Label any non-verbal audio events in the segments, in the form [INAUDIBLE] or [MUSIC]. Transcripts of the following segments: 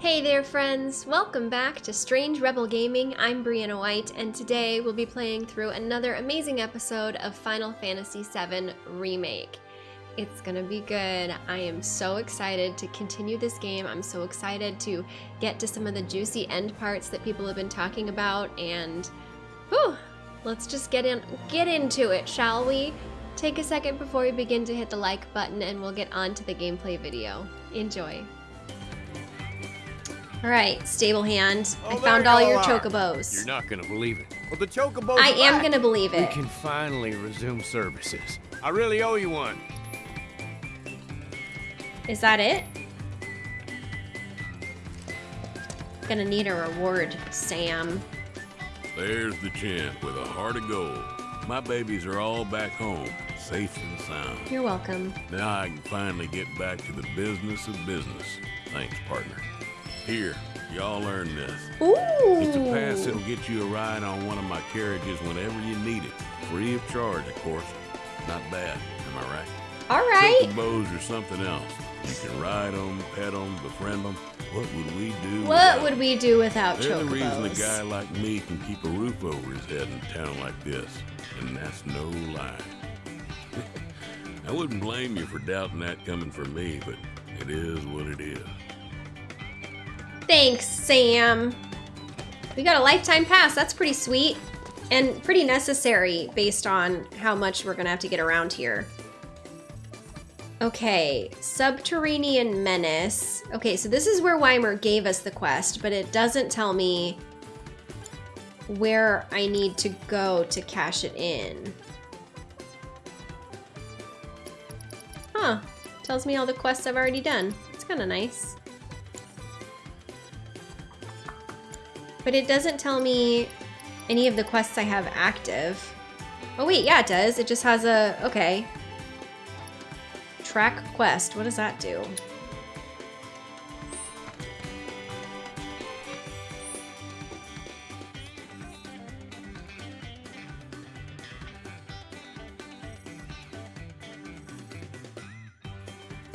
Hey there friends, welcome back to Strange Rebel Gaming. I'm Brianna White and today we'll be playing through another amazing episode of Final Fantasy VII Remake. It's gonna be good. I am so excited to continue this game. I'm so excited to get to some of the juicy end parts that people have been talking about and whew, let's just get in get into it, shall we? Take a second before we begin to hit the like button and we'll get on to the gameplay video. Enjoy. All right, stable hand. Oh, I found all your are. chocobos. You're not gonna believe it. Well, the chocobos I are am back. gonna believe it. We can finally resume services. I really owe you one. Is that it? Gonna need a reward, Sam. There's the champ with a heart of gold. My babies are all back home, safe and sound. You're welcome. Now I can finally get back to the business of business. Thanks, partner. Here, y'all earn this. Ooh. It's a pass that'll get you a ride on one of my carriages whenever you need it. Free of charge, of course. Not bad, am I right? All right. Chocobos or something else. You can ride them, pet them, befriend them. What would we do? What would we do without They're the reason a guy like me can keep a roof over his head in a town like this. And that's no lie. [LAUGHS] I wouldn't blame you for doubting that coming from me, but it is what it is. Thanks, Sam. We got a lifetime pass. That's pretty sweet and pretty necessary based on how much we're gonna have to get around here. Okay, Subterranean Menace. Okay, so this is where Wymer gave us the quest, but it doesn't tell me where I need to go to cash it in. Huh, tells me all the quests I've already done. It's kind of nice. But it doesn't tell me any of the quests I have active. Oh wait, yeah it does. It just has a, okay. Track quest, what does that do?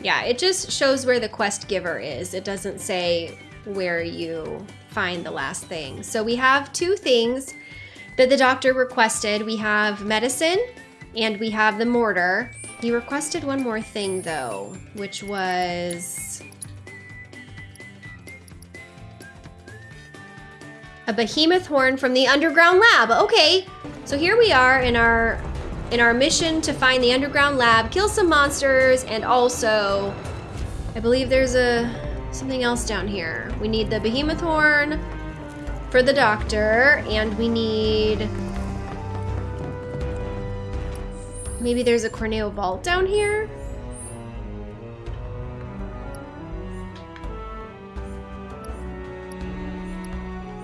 Yeah, it just shows where the quest giver is. It doesn't say where you find the last thing. So we have two things that the doctor requested. We have medicine and we have the mortar. He requested one more thing though, which was a behemoth horn from the underground lab. Okay, so here we are in our in our mission to find the underground lab, kill some monsters, and also I believe there's a something else down here. We need the behemoth horn for the doctor, and we need maybe there's a Corneo vault down here.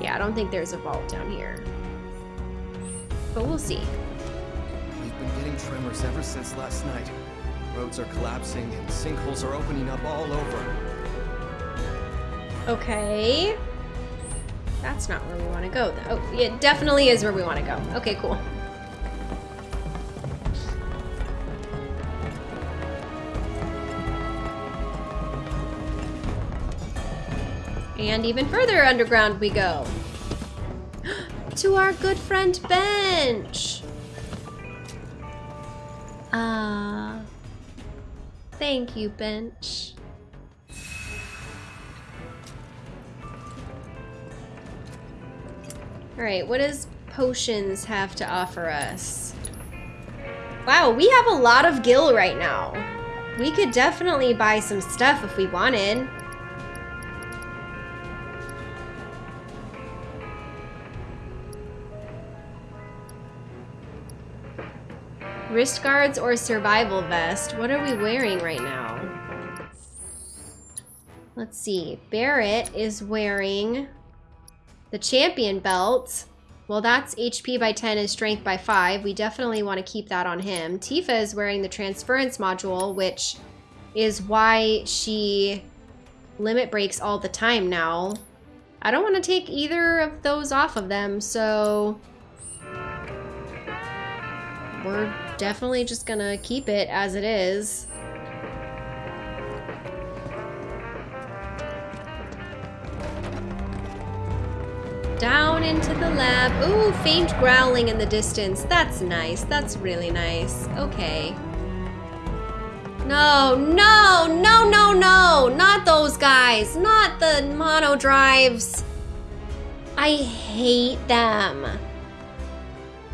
Yeah, I don't think there's a vault down here. But we'll see. We've been getting tremors ever since last night. Roads are collapsing and sinkholes are opening up all over. Okay. That's not where we want to go. Oh, it definitely is where we want to go. Okay, cool. And even further underground we go. [GASPS] to our good friend Bench. Ah. thank you, Bench. Alright, what does potions have to offer us? Wow, we have a lot of gil right now. We could definitely buy some stuff if we wanted. Wrist guards or survival vest? What are we wearing right now? Let's see. Barret is wearing the champion belt. Well, that's HP by 10 and strength by 5. We definitely want to keep that on him. Tifa is wearing the transference module, which is why she limit breaks all the time now. I don't want to take either of those off of them, so we're definitely just gonna keep it as it is. Down into the lab. Ooh, faint growling in the distance. That's nice. That's really nice. Okay. No, no, no, no, no. Not those guys. Not the mono drives. I hate them.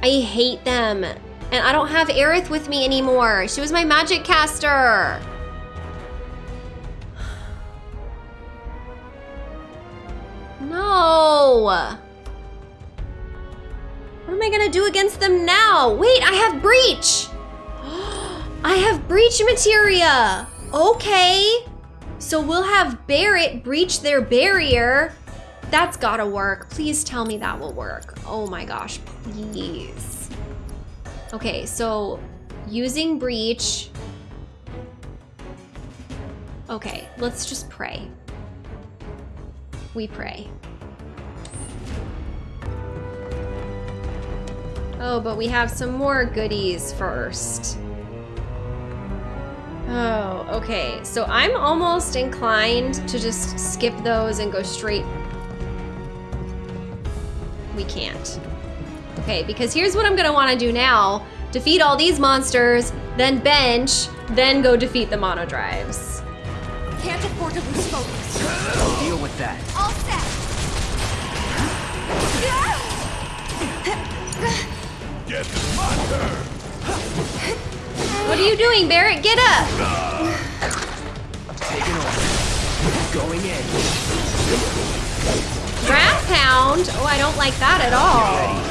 I hate them. And I don't have Aerith with me anymore. She was my magic caster. What am I gonna do against them now? Wait, I have breach. [GASPS] I have breach materia. Okay. So we'll have Barret breach their barrier. That's gotta work. Please tell me that will work. Oh my gosh, please. Okay, so using breach. Okay, let's just pray. We pray. Oh, but we have some more goodies first. Oh, okay. So I'm almost inclined to just skip those and go straight. We can't. Okay, because here's what I'm gonna wanna do now. Defeat all these monsters, then bench, then go defeat the mono drives. Can't afford to lose focus. I'll deal with that. All set. [LAUGHS] Yes, it's my turn. What are you doing, Barret? Get up! Taking over. Going in. Wrath Pound? Oh, I don't like that at all.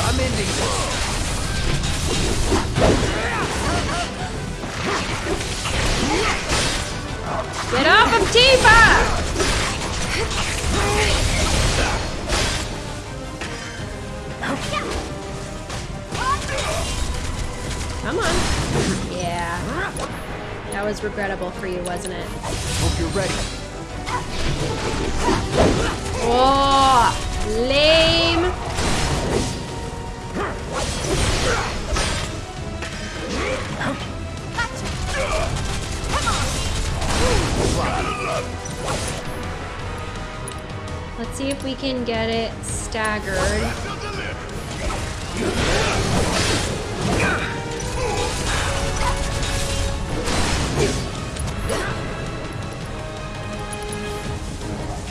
I'm ending Tifa! Come on. Yeah. That was regrettable for you, wasn't it? Hope you're ready. Oh, lame. Let's see if we can get it staggered.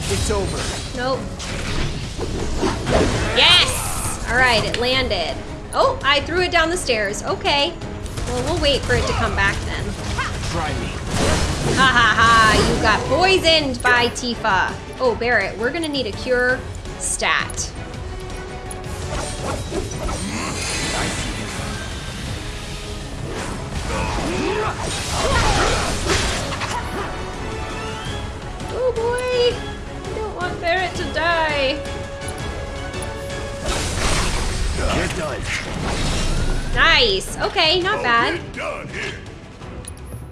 It's over. Nope. Yes! All right, it landed. Oh, I threw it down the stairs. Okay. Well, we'll wait for it to come back then. Try me. Ha ha ha, you got poisoned by Tifa. Oh, Barret, we're gonna need a cure stat. I see him. Oh boy, I don't want Barret to die. You're done. Nice. Okay, not bad.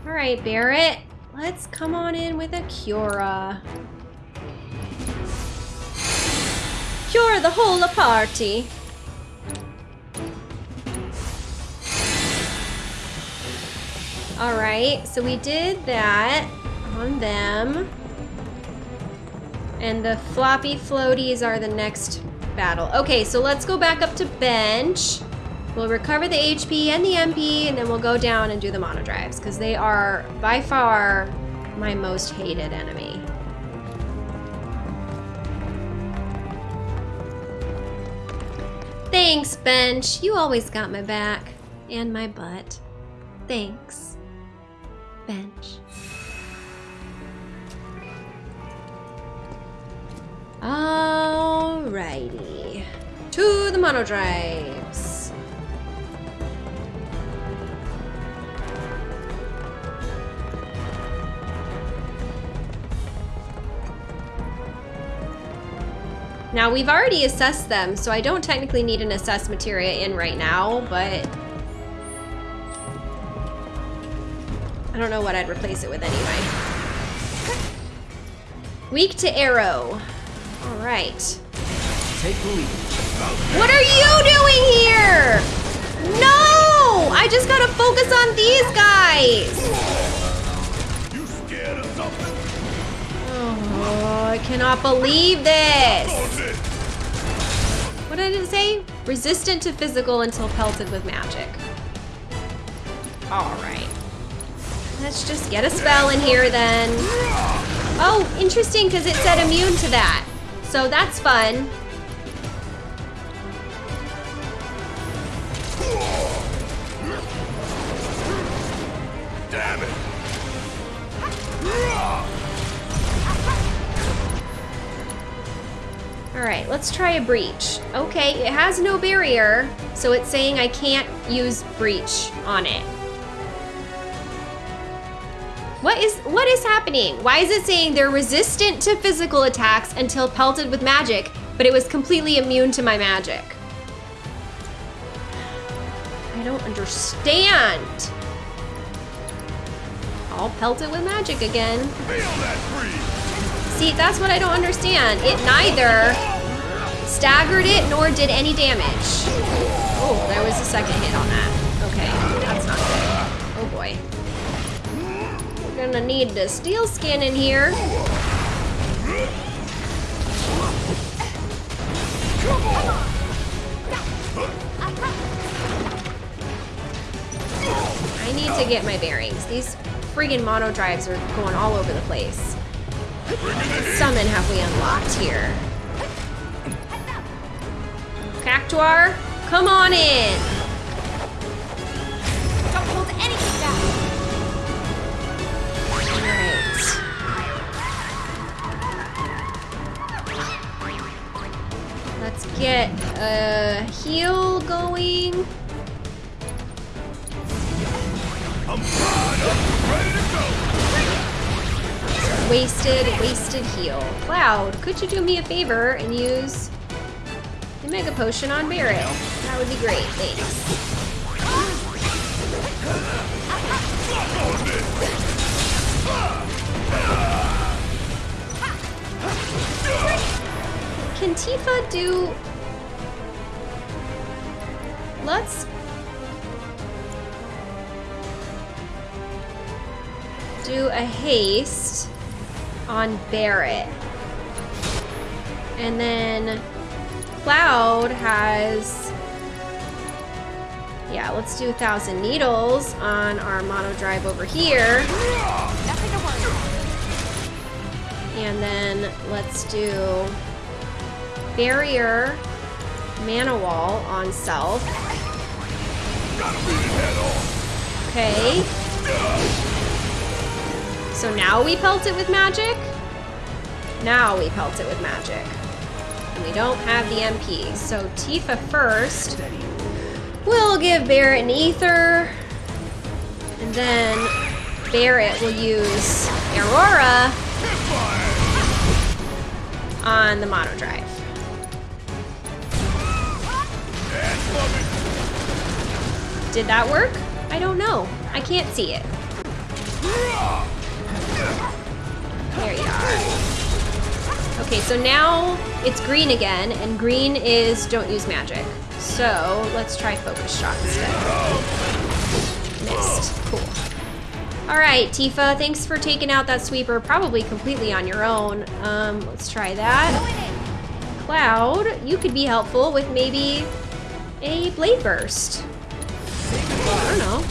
All right, Barret, let's come on in with a Cura. Cure the whole party. All right, so we did that on them. And the floppy floaties are the next battle. Okay, so let's go back up to bench. We'll recover the HP and the MP, and then we'll go down and do the mono drives, because they are by far my most hated enemy. Thanks, Bench. You always got my back. And my butt. Thanks. Bench. Alrighty. To the mono drives. Now we've already assessed them, so I don't technically need an assess materia in right now, but I don't know what I'd replace it with anyway. Weak to arrow. All right. Take the lead. What are you doing here? No! I just gotta focus focus on these guys. You scared of something? Oh, I cannot believe this. What did it say? Resistant to physical until pelted with magic. All right. Let's just get a spell in here then. Oh, interesting, because it said immune to that. So that's fun. All right, let's try a breach. Okay, it has no barrier, so it's saying I can't use breach on it. What is what is happening? Why is it saying they're resistant to physical attacks until pelted with magic, but it was completely immune to my magic? I don't understand. I'll pelt it with magic again. Feel that breeze! See, that's what I don't understand. It neither staggered it nor did any damage. Oh, there was a second hit on that. Okay, that's not good. Oh boy. We're gonna need the steel skin in here. I need to get my bearings. These friggin' mono drives are going all over the place. Summon have we unlocked here? Cactuar, come on in. Don't hold anything back. Let's get a heal going. I'm fired up, ready to go! Wasted, wasted heal. Cloud, could you do me a favor and use the Mega Potion on Barret? That would be great, thanks. Can Tifa do... Let's... Do a haste on Barret. And then Cloud has... Yeah, let's do a thousand needles on our mono drive over here. And then let's do barrier mana wall on self. Okay. So now we pelt it with magic? Now we pelt it with magic. And we don't have the MP. So Tifa first. We'll give Barret an ether. And then Barret will use Aerora on the mono drive. Did that work? I don't know. I can't see it. There you are. Okay, so now it's green again, and green is don't use magic. So let's try focus shot instead. Missed. Cool. All right, Tifa, thanks for taking out that sweeper, probably completely on your own. Um, let's try that. Cloud, you could be helpful with maybe a blade burst. I don't know.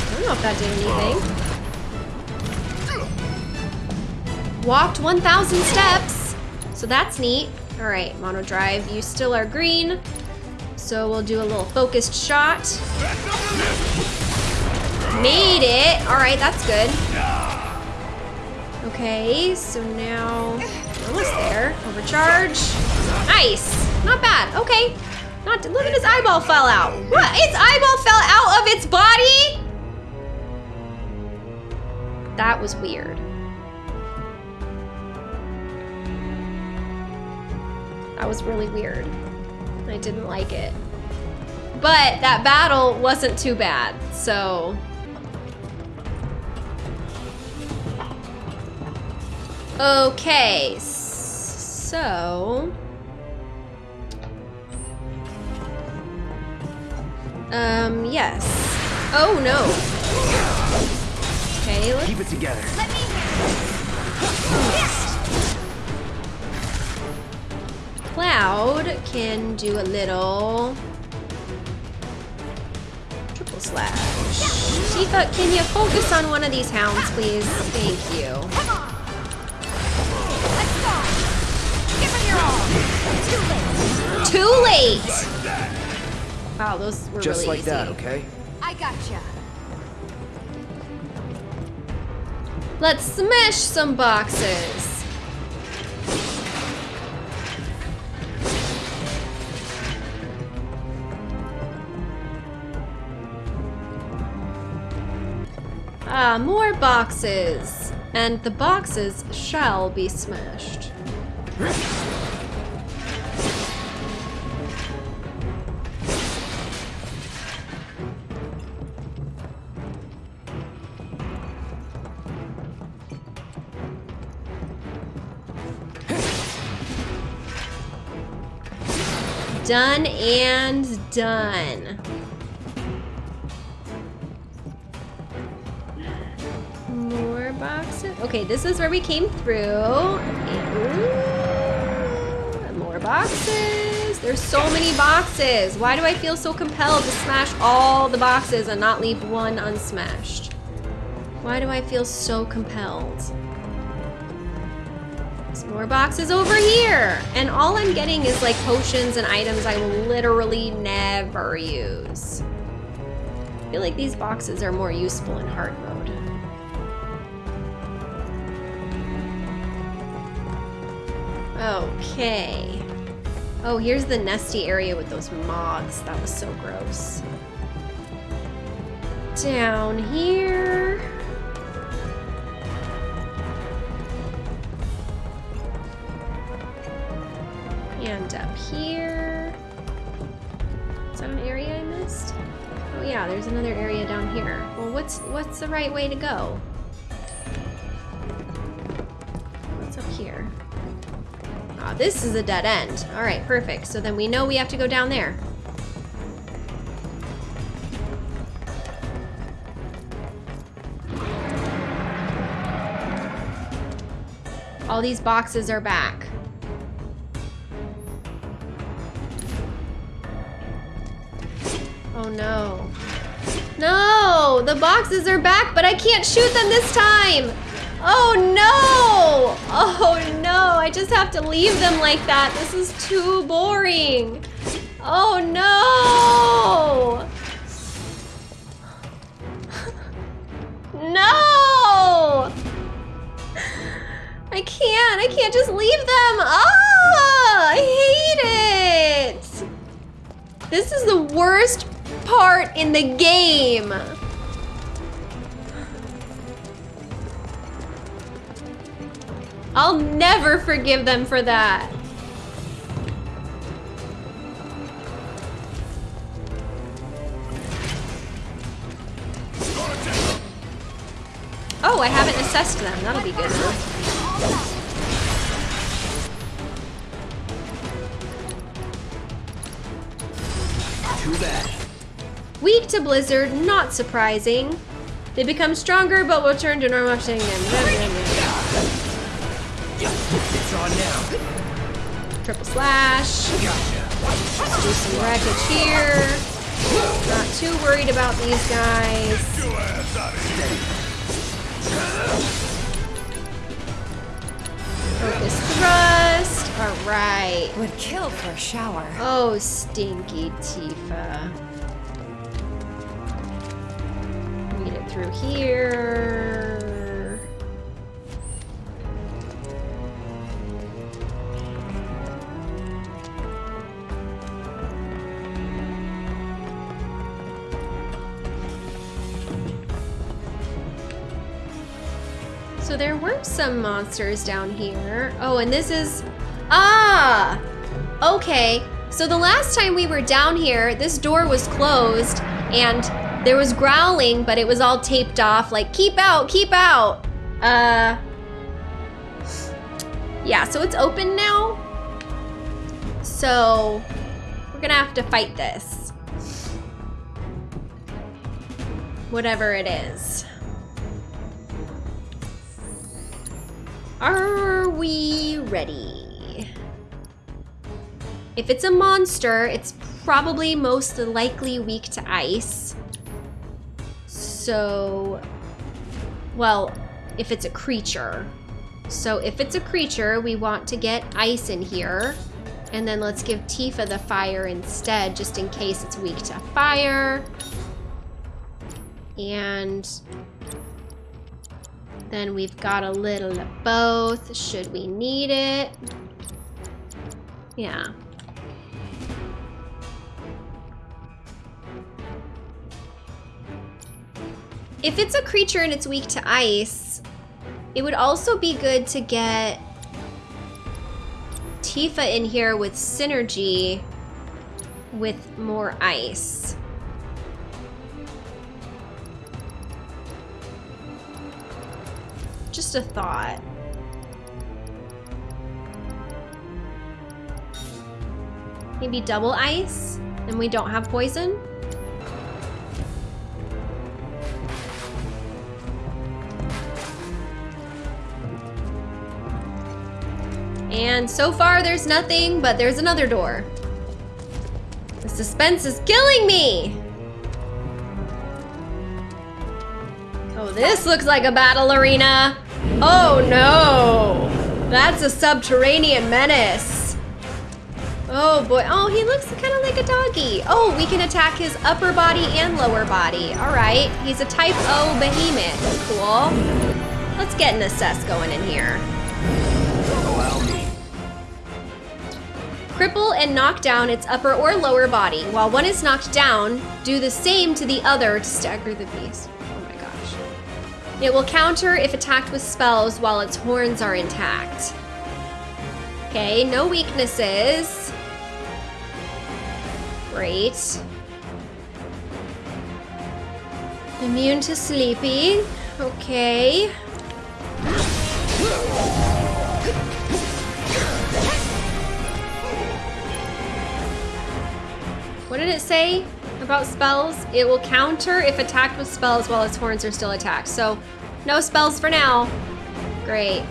I don't know if that did anything. Walked 1,000 steps, so that's neat. All right, mono drive, you still are green. So we'll do a little focused shot. Made it. All right, that's good. Okay, so now almost there. Overcharge. Nice. Not bad. Okay. Not look at his eyeball fell out. What? Its eyeball fell out of its body? That was weird. That was really weird. I didn't like it. But that battle wasn't too bad, so. Okay, so. Um, yes. Oh, no. Okay, let's... Keep it together. Let me Cloud can do a little... Triple slash. Tifa, can you focus on one of these hounds, please? Thank you. Come on. Let's go. Give her your all. Too late. Too late! Wow, those were Just really like that, okay? I gotcha. Let's smash some boxes. Ah, more boxes. And the boxes shall be smashed. Done and done. Okay, this is where we came through. And- More boxes. There's so many boxes. Why do I feel so compelled to smash all the boxes and not leave one unsmashed? Why do I feel so compelled? There's more boxes over here. And all I'm getting is like potions and items I will literally never use. I feel like these boxes are more useful in hard mode. Okay. Oh, here's the nesty area with those moths. That was so gross. Down here. And up here. Is that an area I missed? Oh yeah, there's another area down here. Well, what's what's the right way to go? This is a dead end. All right, perfect. So then we know we have to go down there. All these boxes are back. Oh no. No! The boxes are back, but I can't shoot them this time! Oh no! Oh no! I just have to leave them like that. This is too boring. Oh no! [LAUGHS] No! I can't. I can't just leave them. Ah! I hate it. This is the worst part in the game. I'll never forgive them for that. Oh, I haven't assessed them. That'll be good. Too bad. Weak to Blizzard, not surprising. They become stronger, but will turn to normal. It's on now. Triple slash. Gotcha. Do some wreckage here. Not too worried about these guys. Focus thrust. Alright. Would kill for a shower. Oh, stinky Tifa. Read it through here. So there were some monsters down here. Oh, and this is... Ah! Okay, so the last time we were down here, this door was closed and there was growling, but it was all taped off, like, keep out, keep out. Uh... Yeah, so it's open now. So, we're gonna have to fight this. whatever it is. Are we ready? If it's a monster, it's probably most likely weak to ice. So, well, if it's a creature. So if it's a creature, we want to get ice in here. And then let's give Tifa the fire instead, just in case it's weak to fire. And then we've got a little of both, should we need it. Yeah. If it's a creature and it's weak to ice, it would also be good to get Tifa in here with synergy with more ice. Just a thought. Maybe double ice, and we don't have poison? And so far there's nothing, but there's another door. The suspense is killing me! Oh, this looks like a battle arena. Oh no! That's a subterranean menace. Oh boy, oh he looks kind of like a doggy. Oh, we can attack his upper body and lower body. All right, he's a type O behemoth, cool. Let's get an assess going in here. Cripple and knock down its upper or lower body. While one is knocked down, do the same to the other to stagger the beast. It will counter if attacked with spells while its horns are intact. Okay, no weaknesses. Great. Immune to sleepy. Okay. What did it say about spells? It will counter if attacked with spells while its horns are still attacked. So, no spells for now. Great.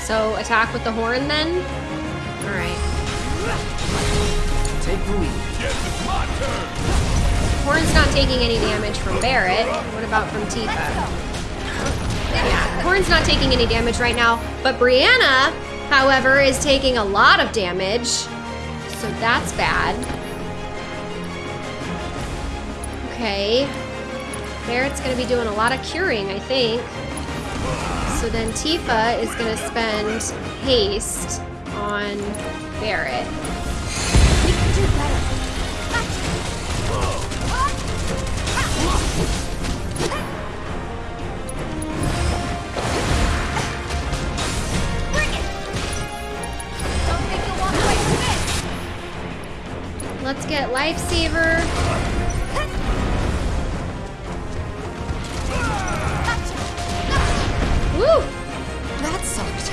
So, attack with the horn then? Alright. Take the lead. Horn's not taking any damage from Barret. What about from Tifa? Yeah, Horn's not taking any damage right now, but Brianna, however, is taking a lot of damage so that's bad. Okay. Barret's gonna be doing a lot of curing, I think. So then Tifa is gonna spend haste on Barret. We can do better. Let's get Lifesaver. Woo! That sucked.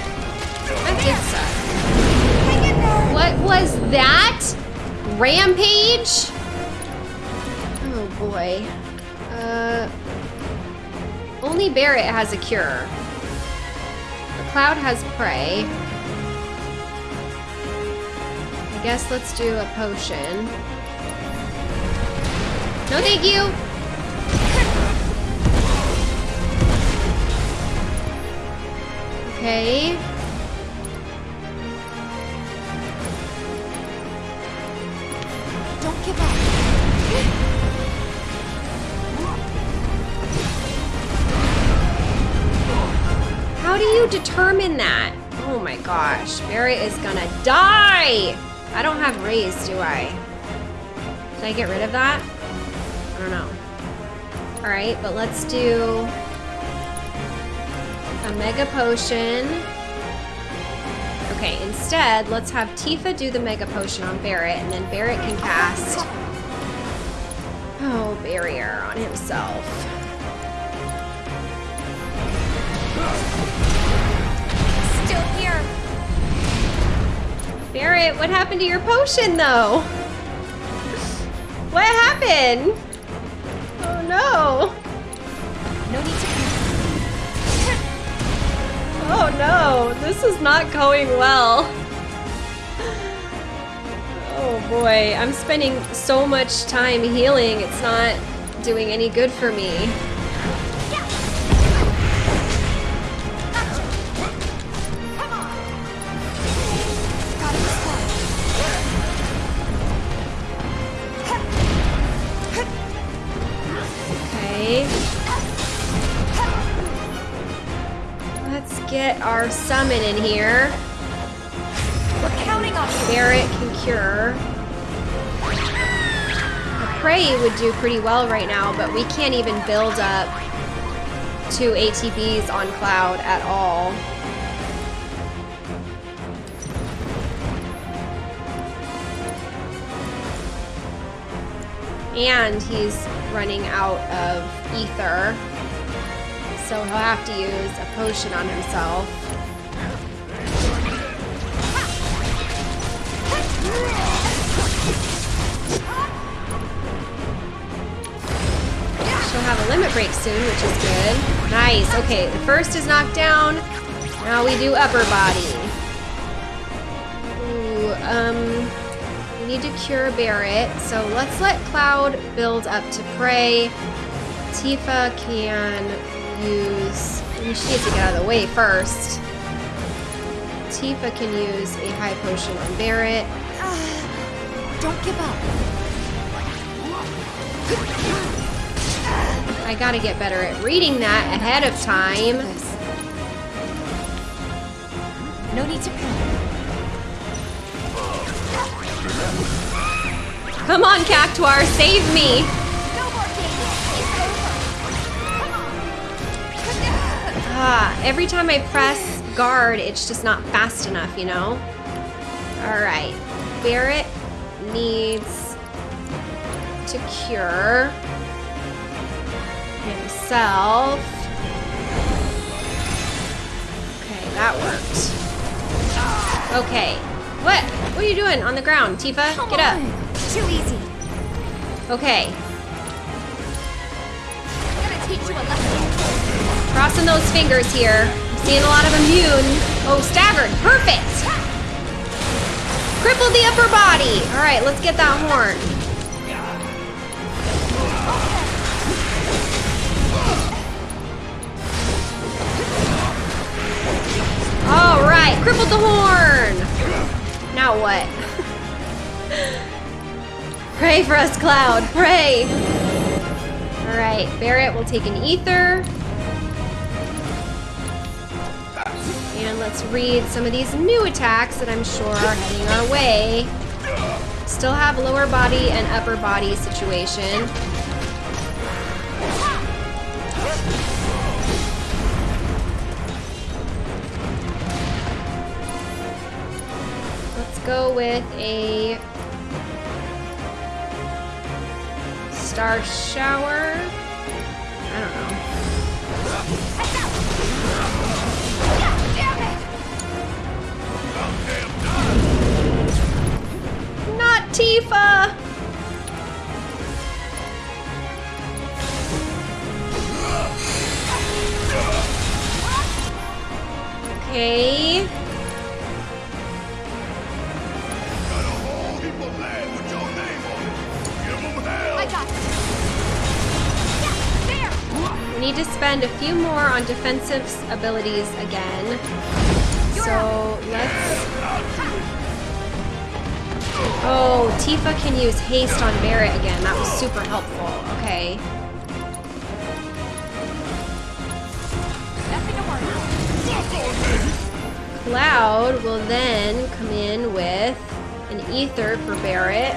That did suck. What was that? Rampage? Oh boy. Uh, only Barret has a cure. The Cloud has Prey. I guess let's do a potion. No, thank you. Okay. Don't give up. How do you determine that? Oh my gosh, Barret is gonna die! I don't have raise, do I? Can I get rid of that? I don't know. Alright, but let's do mega potion. Okay, instead, let's have Tifa do the mega potion on Barret, and then Barret can cast Oh, barrier on himself. Still here. Barret, what happened to your potion, though? What happened? Oh, No Oh no, this is not going well. Oh boy, I'm spending so much time healing, it's not doing any good for me. Summon in here. We're counting on you. Barret can cure. A Prey would do pretty well right now, but we can't even build up two ATBs on Cloud at all. And he's running out of ether, so he'll have to use a potion on himself. Break soon, which is good. Nice. Okay, the first is knocked down. Now we do upper body. Ooh, um, we need to cure Barret. So let's let Cloud build up to Prey. Tifa can use. She needs to get out of the way first. Tifa can use a high potion on Barret. Don't give up. I gotta get better at reading that ahead of time. No need to. Come on, Cactuar, save me! Ah, every time I press guard, it's just not fast enough, you know? Alright. Barret needs to cure himself. Okay, that worked. Okay. What? What are you doing on the ground, Tifa? Come Get up. on. Too easy. Okay. I'm gonna teach you a lesson. Crossing those fingers here. I'm seeing a lot of immune. Oh, staggered. Perfect. Crippled the upper body. All right, let's get that horn. All right, crippled the horn. Now what? [LAUGHS] Pray for us, Cloud. Pray. All right, Barret will take an ether. And let's read some of these new attacks that I'm sure are heading our way. Still have lower body and upper body situation. Go with a star shower. I don't know. Damn it! Not Tifa! Okay. I got this. Yeah, there. We need to spend a few more on defensive abilities again. So let's. Oh, Tifa can use haste on Barret again. That was super helpful. Okay. Nothing to worry about. Cloud will then come in with an ether for Barret.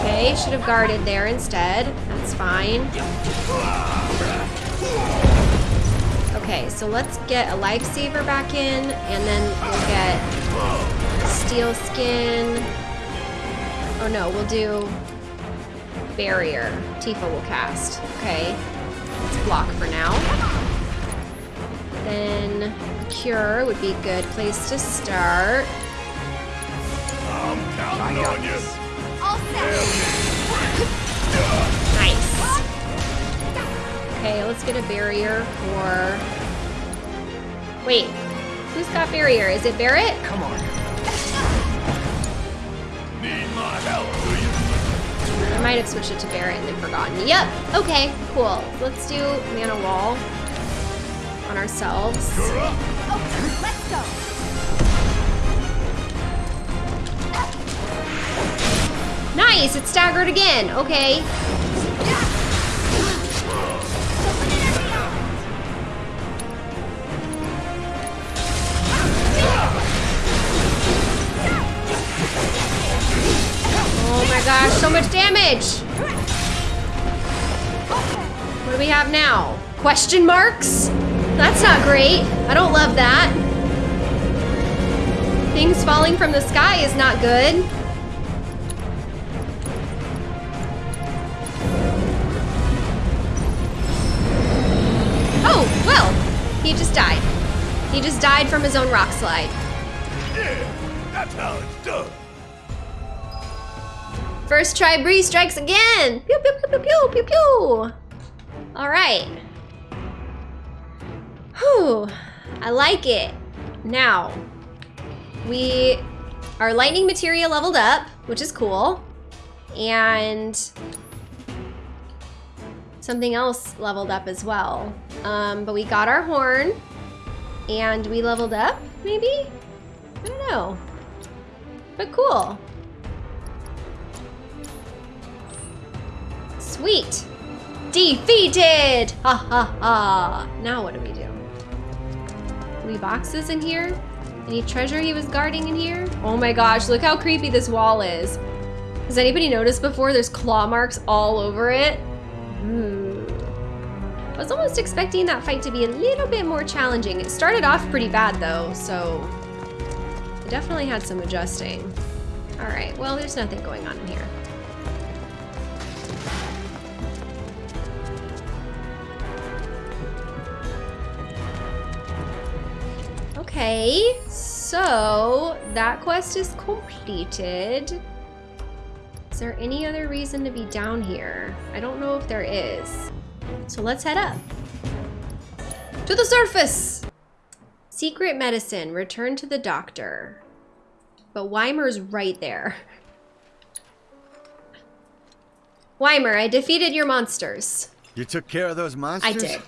Okay, should have guarded there instead. That's fine. Okay, so let's get a lifesaver back in, and then we'll get steel skin. Oh no, we'll do barrier. Tifa will cast. Okay, let's block for now. Then cure would be a good place to start. I'm counting on you. All set. Nice. Okay, let's get a barrier for... Wait, who's got barrier? Is it Barret? Come on. Need my help, do you? I might have switched it to Barret and then forgotten. Yep, okay, cool. Let's do mana wall on ourselves. Nice, it's staggered again. Okay. Oh my gosh, so much damage. What do we have now? Question marks? That's not great. I don't love that. Things falling from the sky is not good. Oh, well, he just died. He just died from his own rock slide. Yeah, that's how it's done. First try, Bree strikes again. Pew, pew, pew, pew, pew, pew, pew. All right. Whew, I like it. Now, we, our lightning material leveled up, which is cool. And something else leveled up as well. Um, but we got our horn and we leveled up, maybe? I don't know. But cool. Sweet. Defeated! Ha ha ha. Now what do we do? Boxes in here? Any treasure he was guarding in here? Oh my gosh, look how creepy this wall is. Has anybody noticed before there's claw marks all over it? Hmm. I was almost expecting that fight to be a little bit more challenging. It started off pretty bad though, so it definitely had some adjusting. All right, well, there's nothing going on in here. Okay, so that quest is completed. Is there any other reason to be down here? I don't know if there is. So let's head up. To the surface! Secret medicine, return to the doctor. But Wymer's right there. Weimer, I defeated your monsters. You took care of those monsters? I did.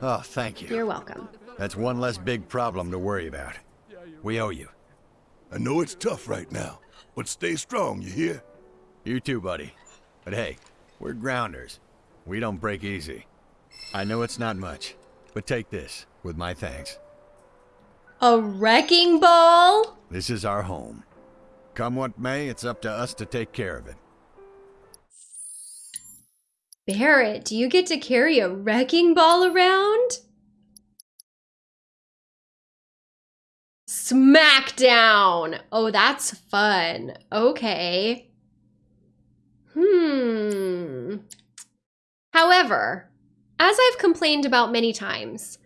Oh, thank you. You're welcome. That's one less big problem to worry about. We owe you. I know it's tough right now, but stay strong, you hear? You too, buddy. But hey, we're grounders. We don't break easy. I know it's not much, but take this with my thanks. A wrecking ball? This is our home. Come what may, it's up to us to take care of it. Barret, do you get to carry a wrecking ball around? Smackdown! Oh, that's fun. Okay. Hmm. However, as I've complained about many times,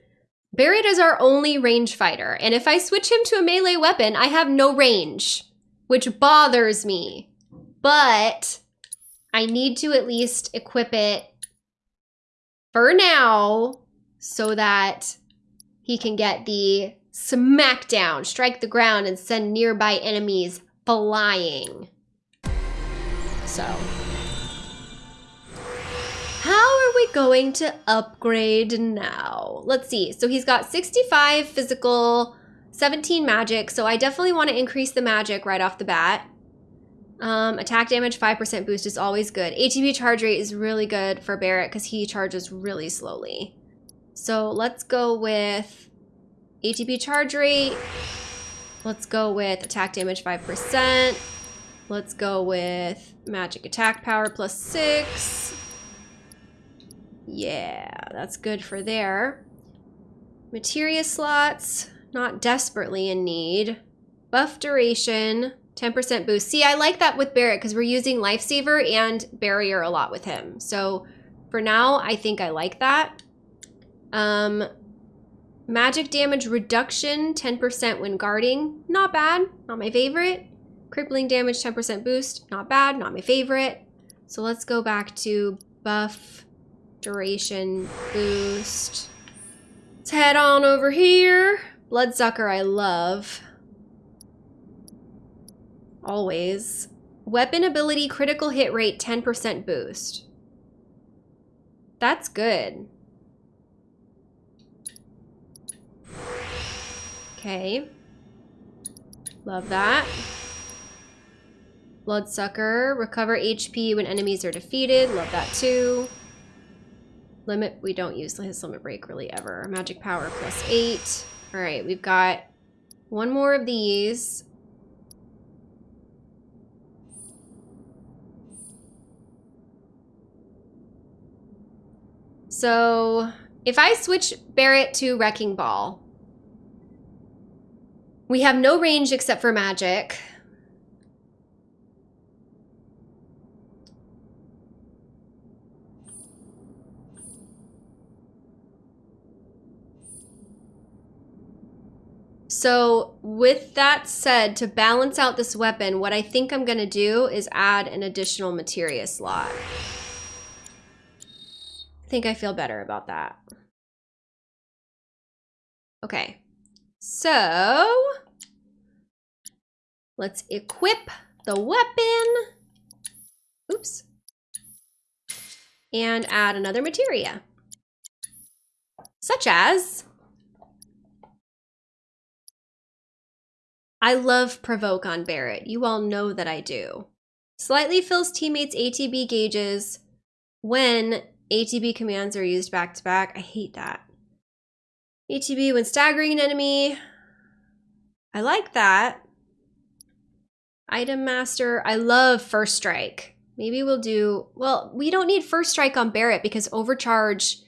Barret is our only range fighter, and if I switch him to a melee weapon, I have no range, which bothers me. But I need to at least equip it for now so that he can get the smackdown, strike the ground, and send nearby enemies flying. So, how are we going to upgrade now? Let's see. So he's got 65 physical, 17 magic. So I definitely want to increase the magic right off the bat. Um, attack damage 5% boost is always good. ATB charge rate is really good for Barret because he charges really slowly. So let's go with ATB charge rate. Let's go with attack damage 5%. Let's go with magic attack power plus 6. Yeah, that's good for there. Materia slots, not desperately in need. Buff duration, 10% boost. See, I like that with Barret because we're using Lifesaver and Barrier a lot with him. So for now, I think I like that. Um, magic damage reduction, 10% when guarding. Not bad. Not my favorite. Crippling damage, 10% boost. Not bad, not my favorite. So let's go back to buff, duration, boost. Let's head on over here. Bloodsucker I love. Always. Weapon ability, critical hit rate, 10% boost. That's good. Okay. Love that. Bloodsucker. Recover HP when enemies are defeated. Love that too. Limit. We don't use his limit break really ever. Magic power plus eight. All right. We've got one more of these. So if I switch Barret to Wrecking Ball, we have no range except for magic. So with that said, to balance out this weapon, what I think I'm going to do is add an additional materia slot. I think I feel better about that. Okay, so let's equip the weapon. Oops. And add another materia. Such as, I love provoke on Barret. You all know that I do. Slightly fills teammates' ATB gauges when ATB commands are used back to back. I hate that. ATB when staggering an enemy. I like that. Item Master. I love First Strike. Maybe we'll do... Well, we don't need First Strike on Barret because Overcharge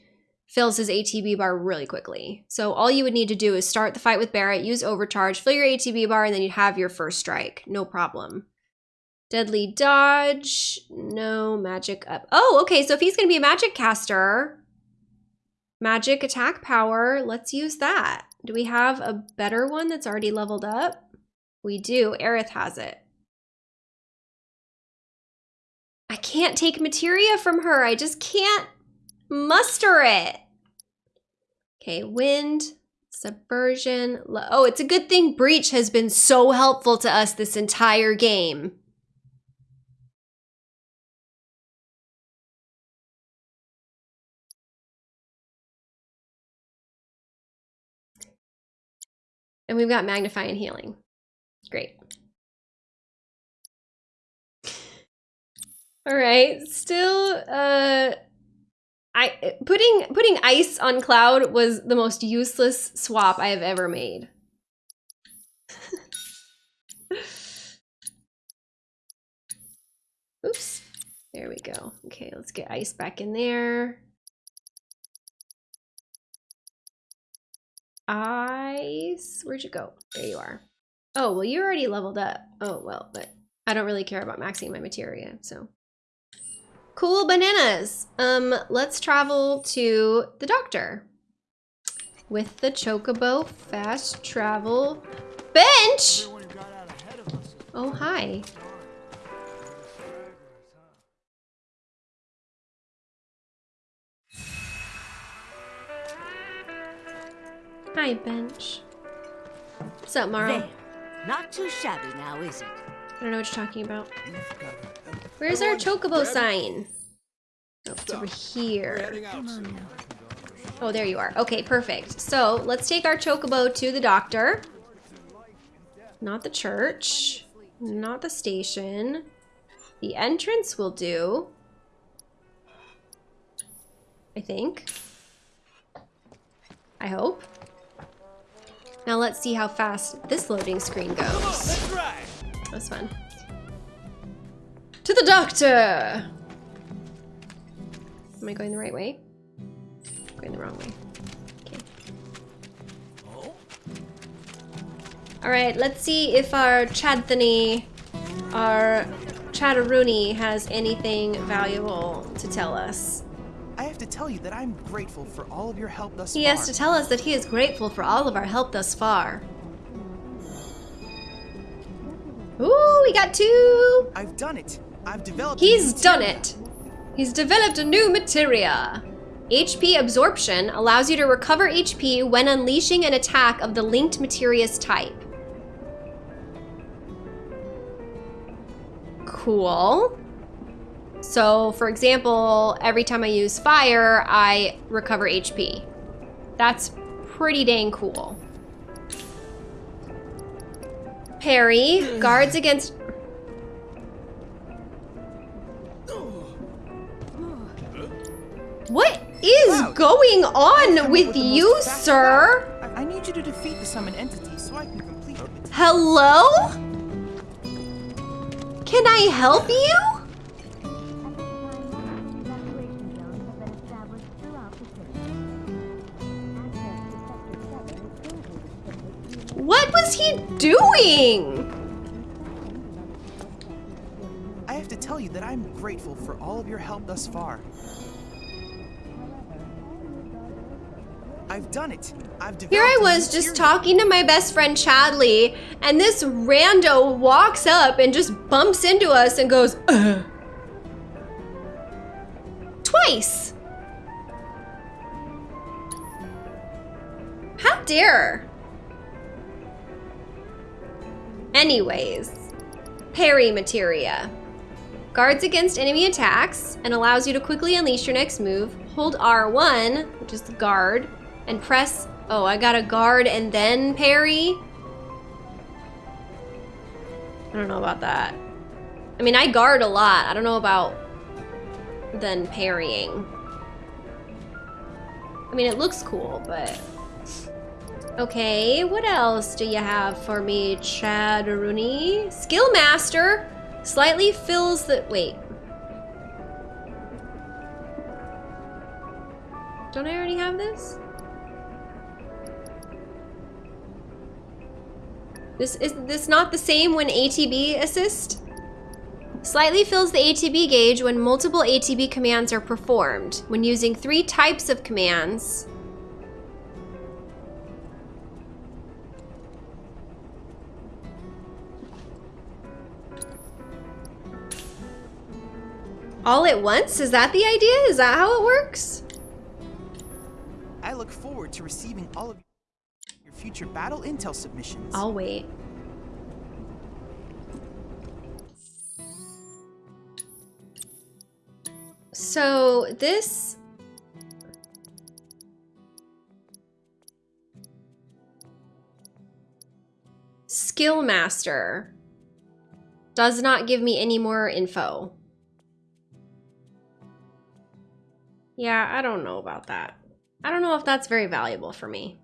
fills his ATB bar really quickly. So all you would need to do is start the fight with Barret, use Overcharge, fill your ATB bar, and then you'd have your First Strike. No problem. Deadly dodge. No magic up. Oh, okay. So if he's to be a magic caster, magic attack power, let's use that. Do we have a better one that's already leveled up? We do. Aerith has it. I can't take materia from her. I just can't muster it. Okay, wind, subversion. Oh, it's a good thing Breach has been so helpful to us this entire game. And we've got magnify and healing. Great. All right, still uh I putting putting ice on Cloud was the most useless swap I have ever made. [LAUGHS] Oops. There we go. Okay, let's get ice back in there. Ice. Where'd you go? There you are. Oh, well, you already leveled up. Oh, well, but I don't really care about maxing my materia, so. Cool bananas. Um, let's travel to the doctor. With the Chocobo fast travel bench. Oh, hi. Hi, bench. What's up, Marle? There. Not too shabby now, is it? I don't know what you're talking about. Where's our chocobo sign? Oh, it's over here. Oh, there you are. Okay, perfect. So let's take our chocobo to the doctor. Not the church. Not the station. The entrance will do. I think. I hope. Now let's see how fast this loading screen goes. That's fun. To the doctor! Am I going the right way? Going the wrong way. Okay. Alright, let's see if our Chadthony, our Chadaruni has anything valuable to tell us. I have to tell you that I'm grateful for all of your help thus He far. has to tell us that he is grateful for all of our help thus far. Ooh, we got two. I've done it. I've developed. He's done it. He's developed a new materia. HP absorption allows you to recover HP when unleashing an attack of the linked materia's type. Cool. So, for example, every time I use fire, I recover HP. That's pretty dang cool. Parry guards against What is going on with you, sir? I, need you to defeat the summon entity so I can complete the. Hello? Can I help you? What was he doing? I have to tell you that I'm grateful for all of your help thus far. I've done it. I've. Here I was just materia. talking to my best friend Chadley, and this rando walks up and just bumps into us and goes, Ugh. Twice. How dare. Anyways, parry materia. Guards against enemy attacks and allows you to quickly unleash your next move. Hold R1, which is the guard, and press. Oh, I got a guard and then parry. I don't know about that. I mean, I guard a lot. I don't know about then parrying. I mean, it looks cool, but. Okay, what else do you have for me, Chad Rooney? Skill Master slightly fills the. Wait. Don't I already have this? This is this not the same when ATB assist? Slightly fills the ATB gauge when multiple ATB commands are performed. When using three types of commands, all at once? Is that the idea? Is that how it works? I look forward to receiving all of your future battle intel submissions. I'll wait. So this skill master does not give me any more info. Yeah, I don't know about that. I don't know if that's very valuable for me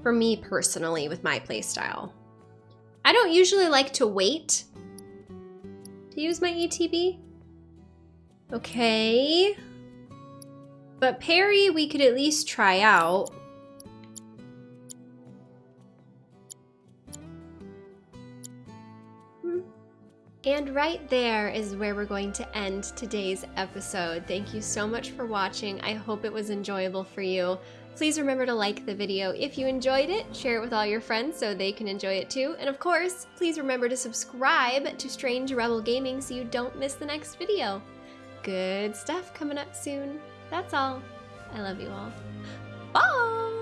for me personally with my playstyle. I don't usually like to wait to use my ATB. Okay. But Parry, we could at least try out. And right there is where we're going to end today's episode. Thank you so much for watching. I hope it was enjoyable for you. Please remember to like the video if you enjoyed it, share it with all your friends so they can enjoy it too, and of course, please remember to subscribe to Strange Rebel Gaming so you don't miss the next video. Good stuff coming up soon. That's all. I love you all. Bye!